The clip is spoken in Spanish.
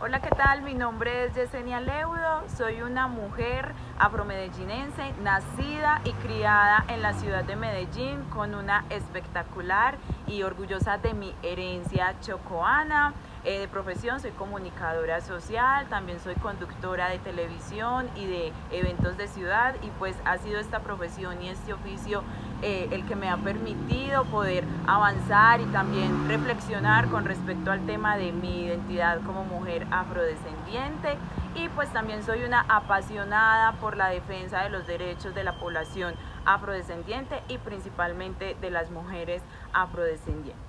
Hola, ¿qué tal? Mi nombre es Yesenia Leudo, soy una mujer afromedellinense, nacida y criada en la ciudad de Medellín con una espectacular y orgullosa de mi herencia chocoana. Eh, de profesión soy comunicadora social, también soy conductora de televisión y de eventos de ciudad y pues ha sido esta profesión y este oficio eh, el que me ha permitido poder avanzar y también reflexionar con respecto al tema de mi identidad como mujer afrodescendiente y pues también soy una apasionada por la defensa de los derechos de la población afrodescendiente y principalmente de las mujeres afrodescendientes.